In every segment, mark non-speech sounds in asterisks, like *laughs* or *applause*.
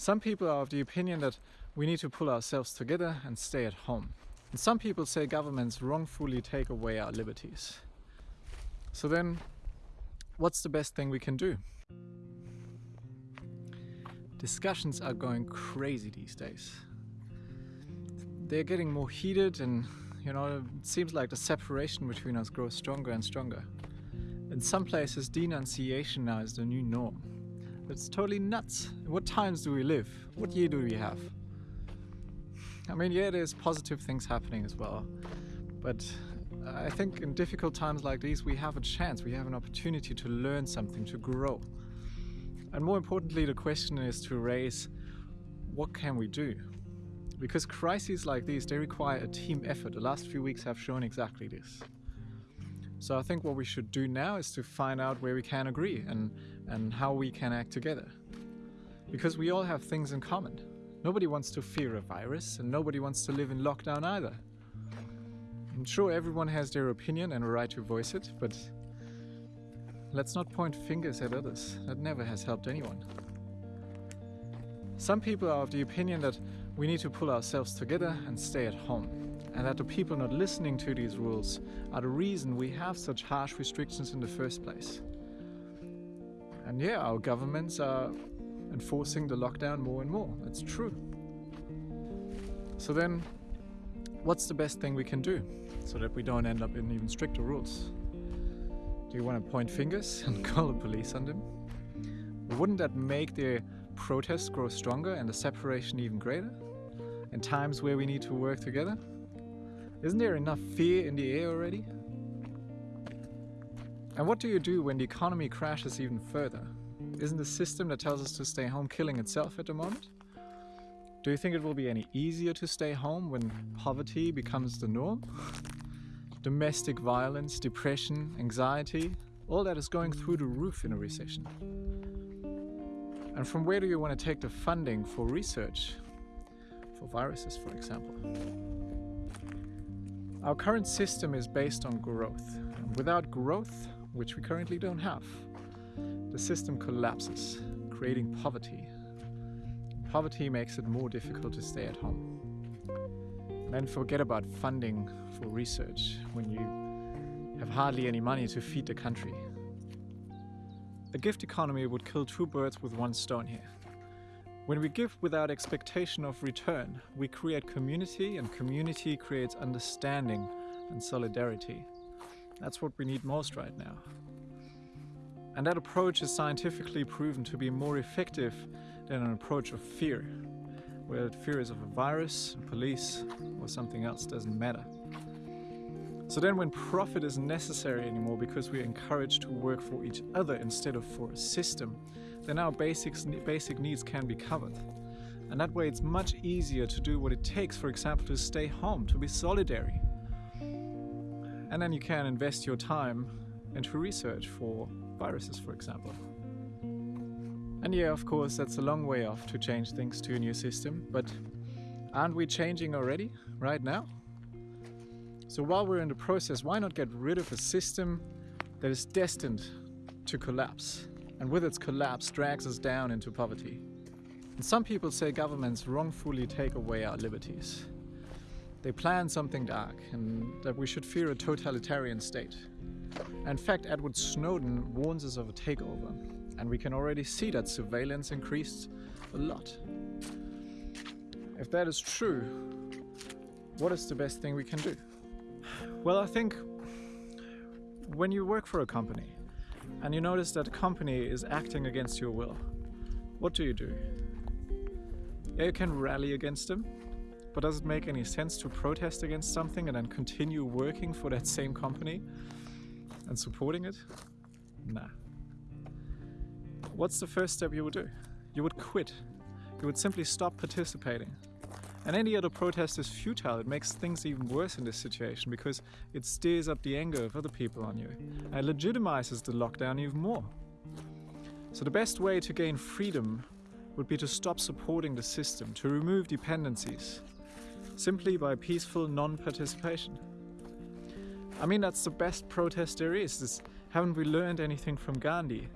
Some people are of the opinion that we need to pull ourselves together and stay at home. And some people say governments wrongfully take away our liberties. So then, what's the best thing we can do? Discussions are going crazy these days. They're getting more heated and you know, it seems like the separation between us grows stronger and stronger. In some places, denunciation now is the new norm. It's totally nuts. What times do we live? What year do we have? I mean, yeah, there's positive things happening as well. But I think in difficult times like these, we have a chance, we have an opportunity to learn something, to grow. And more importantly, the question is to raise what can we do? Because crises like these, they require a team effort. The last few weeks have shown exactly this. So I think what we should do now is to find out where we can agree and, and how we can act together. Because we all have things in common. Nobody wants to fear a virus and nobody wants to live in lockdown either. I'm sure everyone has their opinion and a right to voice it, but let's not point fingers at others. That never has helped anyone. Some people are of the opinion that we need to pull ourselves together and stay at home, and that the people not listening to these rules are the reason we have such harsh restrictions in the first place. And yeah, our governments are enforcing the lockdown more and more. It's true. So then, what's the best thing we can do so that we don't end up in even stricter rules? Do you want to point fingers *laughs* and call the police on them? Wouldn't that make the protests grow stronger and the separation even greater? In times where we need to work together? Isn't there enough fear in the air already? And what do you do when the economy crashes even further? Isn't the system that tells us to stay home killing itself at the moment? Do you think it will be any easier to stay home when poverty becomes the norm? Domestic violence, depression, anxiety, all that is going through the roof in a recession. And from where do you want to take the funding for research? For viruses, for example. Our current system is based on growth. Without growth, which we currently don't have, the system collapses, creating poverty. Poverty makes it more difficult to stay at home. Then forget about funding for research when you have hardly any money to feed the country. A gift economy would kill two birds with one stone here. When we give without expectation of return, we create community and community creates understanding and solidarity. That's what we need most right now. And that approach is scientifically proven to be more effective than an approach of fear, where fear is of a virus, police, or something else, doesn't matter. So then when profit isn't necessary anymore because we're encouraged to work for each other instead of for a system, then our basics, basic needs can be covered. And that way it's much easier to do what it takes, for example, to stay home, to be solidary. And then you can invest your time into research for viruses, for example. And yeah, of course, that's a long way off to change things to a new system, but aren't we changing already, right now? So while we're in the process, why not get rid of a system that is destined to collapse and with its collapse drags us down into poverty? And some people say governments wrongfully take away our liberties. They plan something dark and that we should fear a totalitarian state. In fact, Edward Snowden warns us of a takeover and we can already see that surveillance increased a lot. If that is true, what is the best thing we can do? Well, I think when you work for a company and you notice that a company is acting against your will, what do you do? Yeah, you can rally against them, but does it make any sense to protest against something and then continue working for that same company and supporting it? Nah. What's the first step you would do? You would quit. You would simply stop participating. And any other protest is futile. It makes things even worse in this situation because it stirs up the anger of other people on you and legitimizes the lockdown even more. So the best way to gain freedom would be to stop supporting the system, to remove dependencies, simply by peaceful non-participation. I mean, that's the best protest there is. This, haven't we learned anything from Gandhi?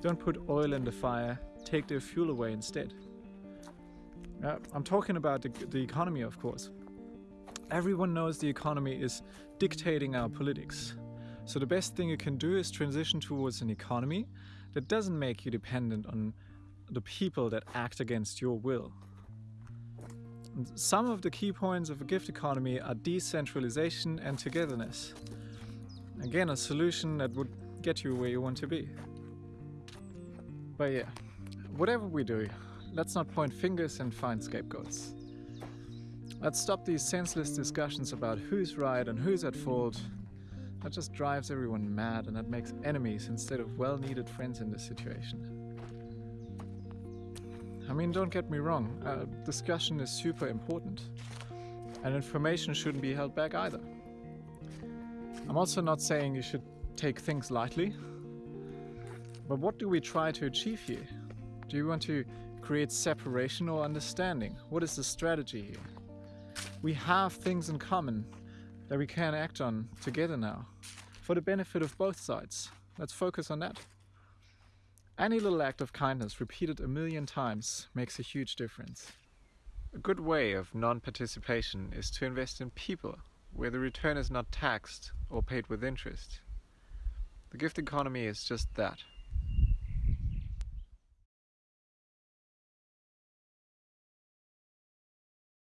Don't put oil in the fire, take their fuel away instead. Uh, I'm talking about the, the economy, of course. Everyone knows the economy is dictating our politics. So the best thing you can do is transition towards an economy that doesn't make you dependent on the people that act against your will. Some of the key points of a gift economy are decentralization and togetherness. Again, a solution that would get you where you want to be. But yeah, whatever we do, let's not point fingers and find scapegoats. Let's stop these senseless discussions about who's right and who's at fault. That just drives everyone mad and that makes enemies instead of well needed friends in this situation. I mean, don't get me wrong, uh, discussion is super important, and information shouldn't be held back either. I'm also not saying you should take things lightly, but what do we try to achieve here? Do you want to create separation or understanding? What is the strategy here? We have things in common that we can act on together now for the benefit of both sides. Let's focus on that. Any little act of kindness repeated a million times makes a huge difference. A good way of non-participation is to invest in people, where the return is not taxed or paid with interest. The gift economy is just that,